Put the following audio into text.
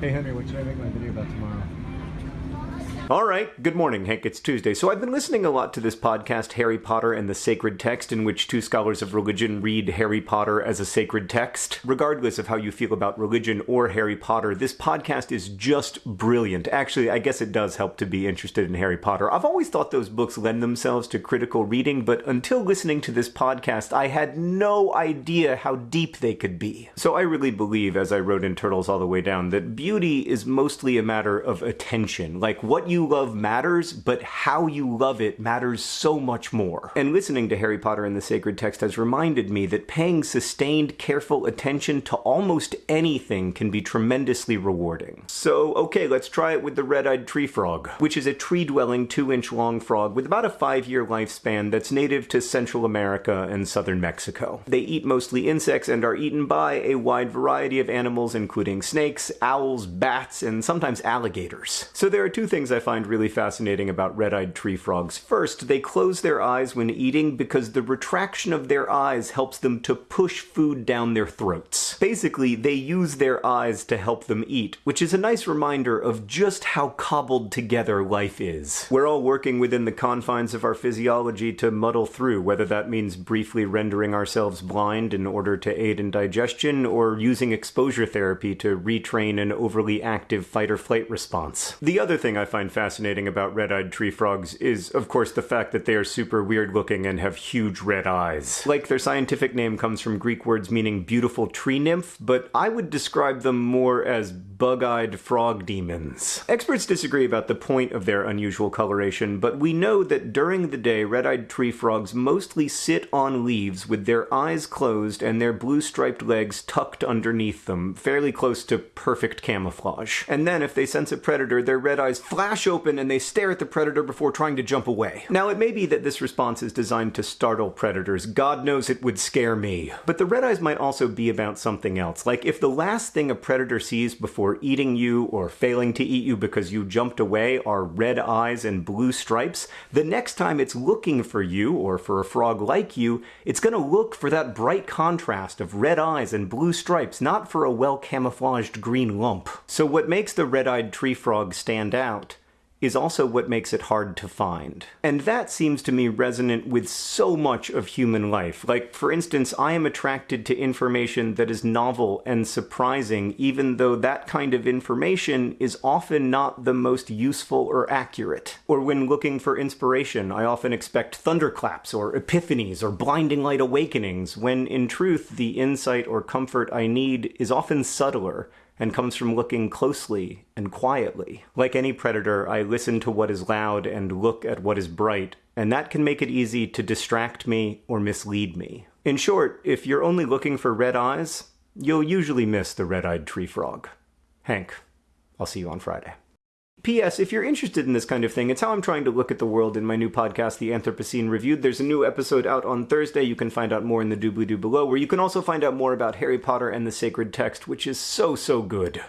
Hey Henry, what should I make my video about tomorrow? All right, good morning, Hank. It's Tuesday. So I've been listening a lot to this podcast, Harry Potter and the Sacred Text, in which two scholars of religion read Harry Potter as a sacred text. Regardless of how you feel about religion or Harry Potter, this podcast is just brilliant. Actually, I guess it does help to be interested in Harry Potter. I've always thought those books lend themselves to critical reading, but until listening to this podcast, I had no idea how deep they could be. So I really believe, as I wrote in Turtles All the Way Down, that beauty is mostly a matter of attention. Like what you you love matters, but how you love it matters so much more. And listening to Harry Potter and the Sacred Text has reminded me that paying sustained, careful attention to almost anything can be tremendously rewarding. So, okay, let's try it with the red-eyed tree frog, which is a tree-dwelling, two-inch long frog with about a five-year lifespan that's native to Central America and southern Mexico. They eat mostly insects and are eaten by a wide variety of animals, including snakes, owls, bats, and sometimes alligators. So there are two things I find really fascinating about red-eyed tree frogs. First, they close their eyes when eating because the retraction of their eyes helps them to push food down their throats. Basically, they use their eyes to help them eat, which is a nice reminder of just how cobbled together life is. We're all working within the confines of our physiology to muddle through, whether that means briefly rendering ourselves blind in order to aid in digestion, or using exposure therapy to retrain an overly active fight-or-flight response. The other thing I find fascinating about red-eyed tree frogs is, of course, the fact that they are super weird looking and have huge red eyes. Like their scientific name comes from Greek words meaning beautiful tree nymph, but I would describe them more as bug-eyed frog demons. Experts disagree about the point of their unusual coloration, but we know that during the day, red-eyed tree frogs mostly sit on leaves with their eyes closed and their blue-striped legs tucked underneath them, fairly close to perfect camouflage. And then, if they sense a predator, their red eyes flash open and they stare at the predator before trying to jump away. Now, it may be that this response is designed to startle predators. God knows it would scare me. But the red eyes might also be about something else. Like, if the last thing a predator sees before eating you or failing to eat you because you jumped away are red eyes and blue stripes, the next time it's looking for you, or for a frog like you, it's gonna look for that bright contrast of red eyes and blue stripes, not for a well-camouflaged green lump. So what makes the red-eyed tree frog stand out is also what makes it hard to find. And that seems to me resonant with so much of human life. Like, for instance, I am attracted to information that is novel and surprising, even though that kind of information is often not the most useful or accurate. Or when looking for inspiration, I often expect thunderclaps or epiphanies or blinding light awakenings, when in truth, the insight or comfort I need is often subtler and comes from looking closely and quietly. Like any predator, I listen to what is loud and look at what is bright, and that can make it easy to distract me or mislead me. In short, if you're only looking for red eyes, you'll usually miss the red-eyed tree frog. Hank, I'll see you on Friday. P.S. If you're interested in this kind of thing, it's how I'm trying to look at the world in my new podcast, The Anthropocene Reviewed. There's a new episode out on Thursday. You can find out more in the doobly-doo below, where you can also find out more about Harry Potter and the Sacred Text, which is so, so good.